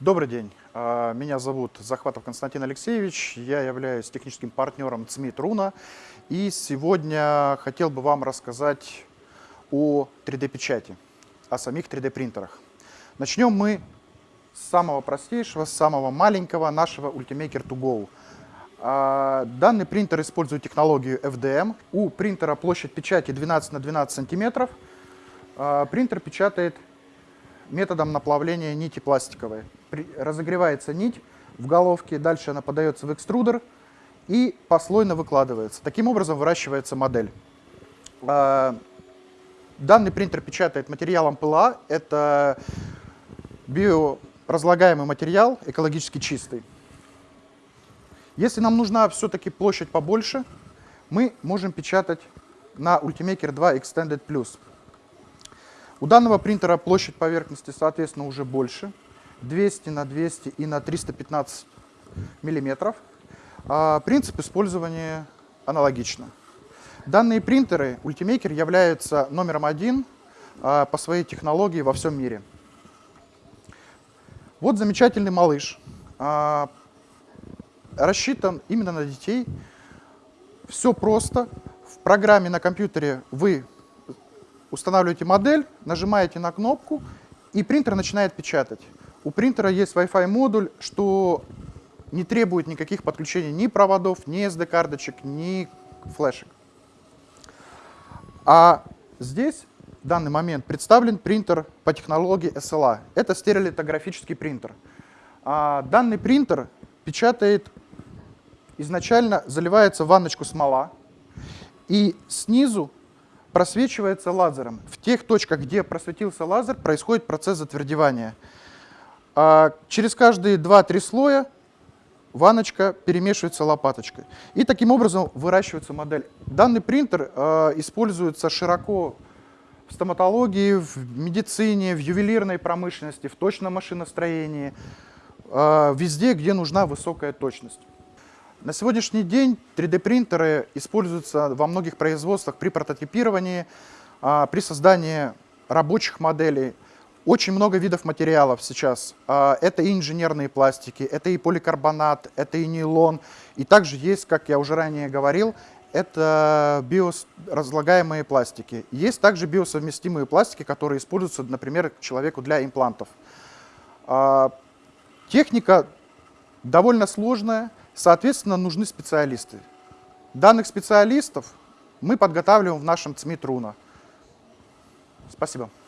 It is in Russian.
Добрый день. А, Меня зовут Захватов Константин Алексеевич. Я являюсь техническим партнером ЦМИ Руна. И сегодня хотел бы вам рассказать о 3D-печати, о самих 3D-принтерах. Начнем мы с самого простейшего, с самого маленького нашего Ultimaker to Go. А, Данный принтер использует технологию FDM. У принтера площадь печати 12 на 12 сантиметров. А, Принтер печатает методом наплавления нити пластиковой. При- разогревается нить в головке, дальше она подается в экструдер и послойно выкладывается. Таким образом выращивается модель. А, Данный принтер печатает материалом ПЛА. Это биоразлагаемый материал, экологически чистый. Если нам нужна все-таки площадь побольше, мы можем печатать на Ultimaker 2 Extended Plus. У данного принтера площадь поверхности, соответственно, уже больше. 200 на 200 и на 315 миллиметров. А принцип использования аналогично. Данные принтеры Ultimaker являются номером один а, по своей технологии во всем мире. Вот замечательный малыш. а, рассчитан именно на детей. Все просто. В программе на компьютере вы устанавливаете модель, нажимаете на кнопку, и принтер начинает печатать. У принтера есть Wi-Fi модуль, что не требует никаких подключений ни проводов, ни SD-карточек, ни флешек. А здесь в данный момент представлен принтер по технологии SLA. Это стереолитографический принтер. А данный принтер печатает, изначально заливается в ванночку смола, и снизу просвечивается лазером. В тех точках, где просветился лазер, происходит процесс затвердевания. А через каждые 2-3 слоя ванночка перемешивается лопаточкой. И таким образом выращивается модель. Данный принтер э, используется широко в стоматологии, в медицине, в ювелирной промышленности, в точном машиностроении, э, везде, где нужна высокая точность. На сегодняшний день 3D-принтеры используются во многих производствах при прототипировании, а, при создании рабочих моделей. Очень много видов материалов сейчас. А, Это и инженерные пластики, это и поликарбонат, это и нейлон. И также есть, как я уже ранее говорил, это биоразлагаемые пластики. Есть также биосовместимые пластики, которые используются, например, человеку для имплантов. А, Техника довольно сложная, соответственно, нужны специалисты. Данных специалистов мы подготавливаем в нашем ЦМИ Труна. Спасибо.